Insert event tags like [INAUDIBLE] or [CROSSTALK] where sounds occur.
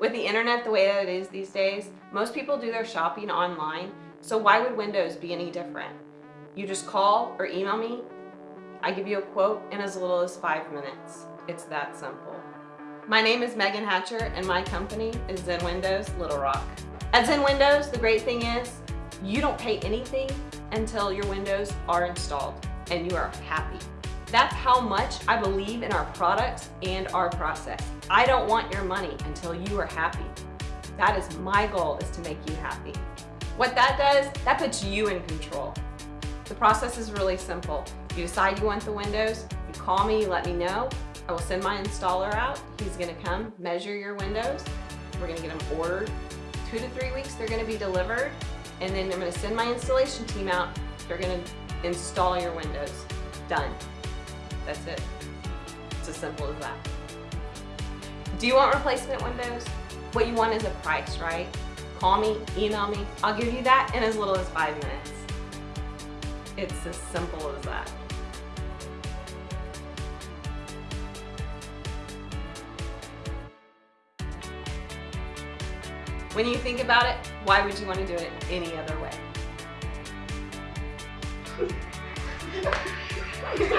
With the internet the way that it is these days, most people do their shopping online, so why would Windows be any different? You just call or email me, I give you a quote in as little as five minutes. It's that simple. My name is Megan Hatcher and my company is Zen Windows Little Rock. At Zen Windows, the great thing is you don't pay anything until your windows are installed and you are happy. That's how much I believe in our products and our process. I don't want your money until you are happy. That is my goal is to make you happy. What that does, that puts you in control. The process is really simple. You decide you want the windows, you call me, you let me know. I will send my installer out. He's gonna come measure your windows. We're gonna get them ordered. Two to three weeks, they're gonna be delivered. And then I'm gonna send my installation team out. They're gonna install your windows. Done. That's it. It's as simple as that. Do you want replacement windows? What you want is a price, right? Call me, email me. I'll give you that in as little as five minutes. It's as simple as that. When you think about it, why would you want to do it any other way? [LAUGHS]